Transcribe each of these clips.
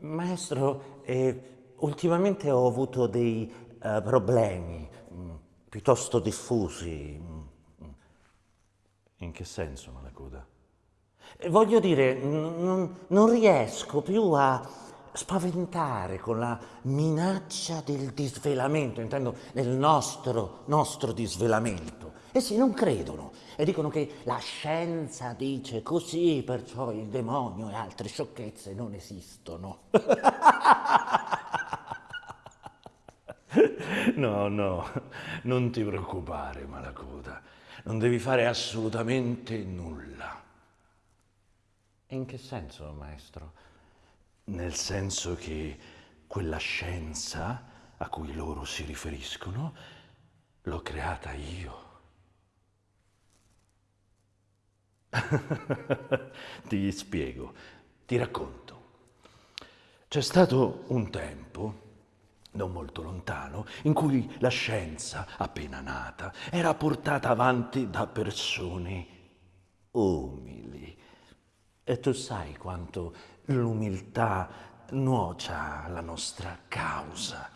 Maestro, eh, ultimamente ho avuto dei eh, problemi mh, mm, piuttosto diffusi. Mm, mm. In che senso, Malacoda? Eh, voglio dire, non riesco più a spaventare con la minaccia del disvelamento, intendo nel nostro, nostro disvelamento. Essi non credono e dicono che la scienza dice così, perciò il demonio e altre sciocchezze non esistono. No, no, non ti preoccupare, Malacoda. Non devi fare assolutamente nulla. In che senso, maestro? Nel senso che quella scienza a cui loro si riferiscono l'ho creata io. ti spiego, ti racconto. C'è stato un tempo, non molto lontano, in cui la scienza, appena nata, era portata avanti da persone umili. E tu sai quanto l'umiltà nuocia alla nostra causa.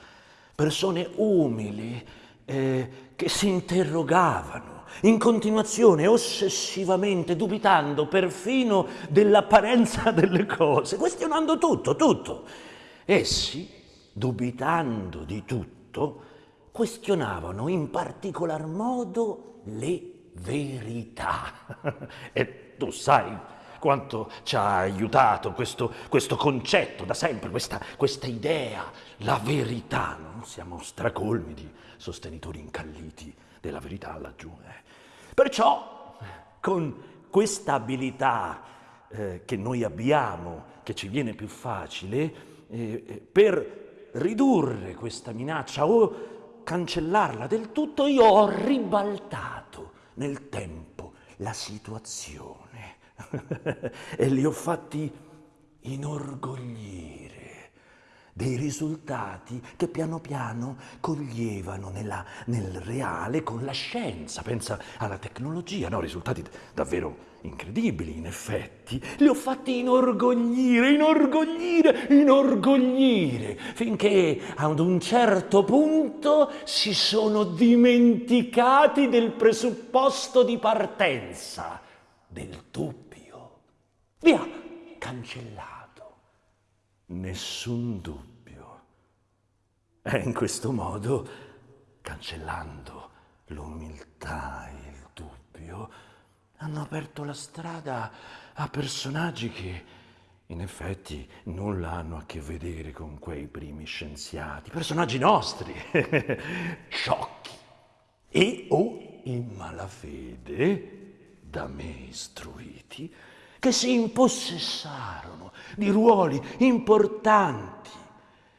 Persone umili eh, che si interrogavano in continuazione, ossessivamente, dubitando perfino dell'apparenza delle cose, questionando tutto, tutto. Essi, dubitando di tutto, questionavano in particolar modo le verità. e tu sai quanto ci ha aiutato questo, questo concetto da sempre, questa, questa, idea, la verità. No? Siamo stracolmi di sostenitori incalliti della verità laggiù. Eh. Perciò, con questa abilità eh, che noi abbiamo, che ci viene più facile, eh, per ridurre questa minaccia o cancellarla del tutto, io ho ribaltato nel tempo la situazione e li ho fatti inorgoglire dei risultati che piano piano coglievano nella, nel reale con la scienza. Pensa alla tecnologia, no? risultati davvero incredibili in effetti. Li ho fatti inorgoglire, inorgoglire, inorgoglire, finché ad un certo punto si sono dimenticati del presupposto di partenza, del dubbio. Via, cancellato. Nessun dubbio. E in questo modo, cancellando l'umiltà e il dubbio, hanno aperto la strada a personaggi che in effetti nulla hanno a che vedere con quei primi scienziati, personaggi nostri, sciocchi e o in malafede, da me istruiti, che si impossessarono di ruoli importanti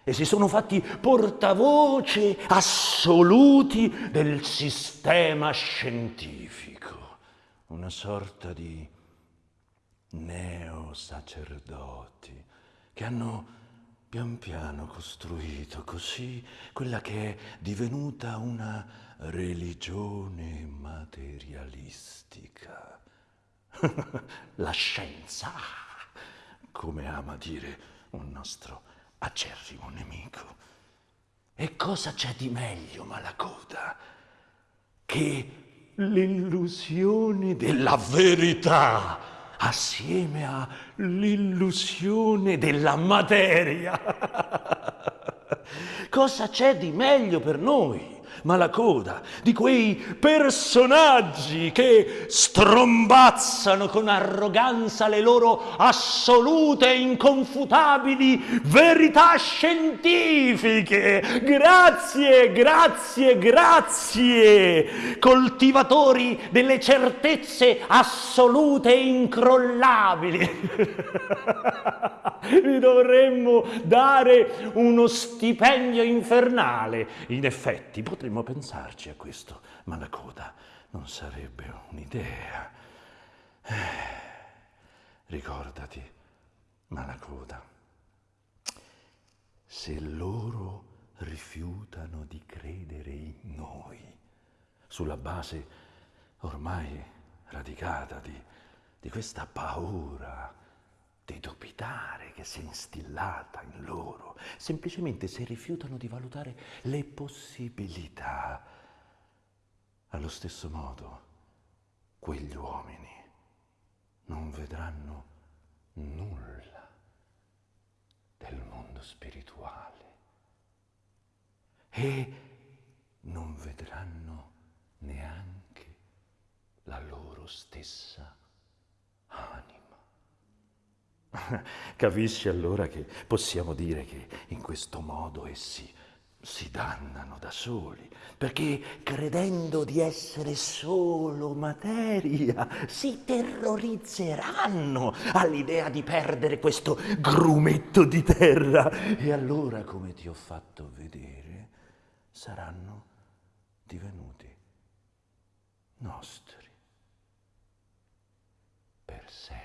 e si sono fatti portavoce assoluti del sistema scientifico, una sorta di neosacerdoti che hanno pian piano costruito così quella che è divenuta una religione materialistica la scienza, come ama dire un nostro acerrimo nemico. E cosa c'è di meglio, Malacoda, che l'illusione della verità assieme all'illusione della materia? cosa c'è di meglio per noi? Ma la coda di quei personaggi che strombazzano con arroganza le loro assolute e inconfutabili verità scientifiche. Grazie, grazie, grazie, coltivatori delle certezze assolute e incrollabili. Vi dovremmo dare uno stipendio infernale. In effetti, potremmo Potremmo pensarci a questo, ma la coda non sarebbe un'idea. Eh, ricordati, Malacoda, se loro rifiutano di credere in noi, sulla base ormai radicata di, di questa paura che sia instillata in loro, semplicemente se rifiutano di valutare le possibilità. Allo stesso modo, quegli uomini non vedranno nulla del mondo spirituale e non vedranno neanche la loro stessa anima. Capisci allora che possiamo dire che in questo modo essi si dannano da soli, perché credendo di essere solo materia, si terrorizzeranno all'idea di perdere questo grumetto di terra e allora, come ti ho fatto vedere, saranno divenuti nostri per sempre.